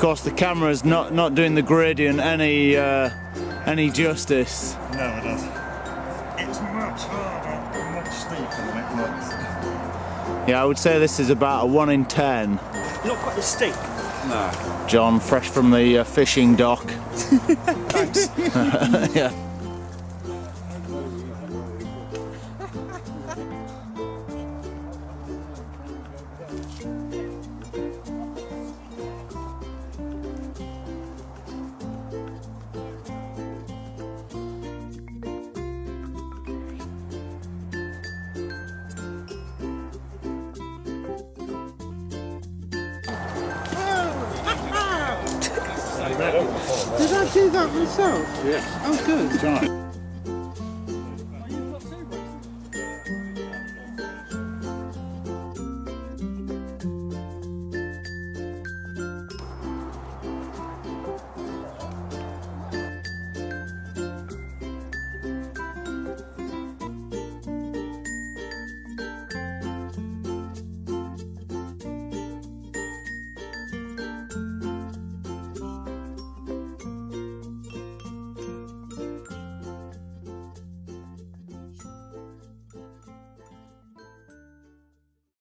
course, the camera's not not doing the gradient any uh, any justice. No, it doesn't. It's much harder and much steeper than it looks. Yeah, I would say this is about a one in ten. Not quite as steep. No. John, fresh from the uh, fishing dock. Thanks. yeah. Did I do that myself? Yes. Oh, good.